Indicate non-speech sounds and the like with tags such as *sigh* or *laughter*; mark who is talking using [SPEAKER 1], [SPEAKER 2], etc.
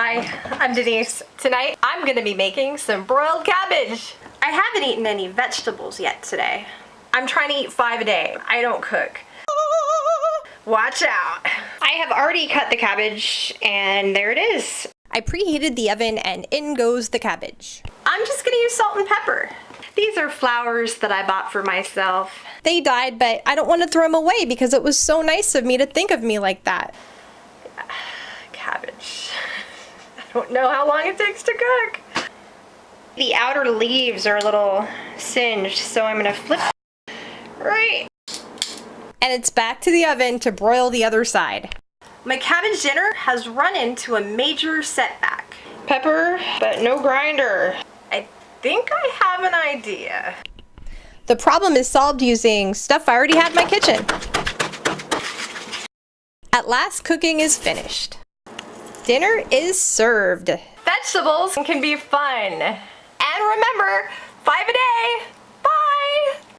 [SPEAKER 1] Hi, I'm Denise. Tonight, I'm gonna be making some broiled cabbage. I haven't eaten any vegetables yet today. I'm trying to eat five a day. I don't cook. Watch out. I have already cut the cabbage and there it is. I preheated the oven and in goes the cabbage. I'm just gonna use salt and pepper. These are flowers that I bought for myself. They died, but I don't want to throw them away because it was so nice of me to think of me like that. *sighs* Cabbage. Don't know how long it takes to cook. The outer leaves are a little singed, so I'm gonna flip right. And it's back to the oven to broil the other side. My cabbage dinner has run into a major setback. Pepper, but no grinder. I think I have an idea. The problem is solved using stuff I already had in my kitchen. At last, cooking is finished. Dinner is served. Vegetables can be fun. And remember, five a day.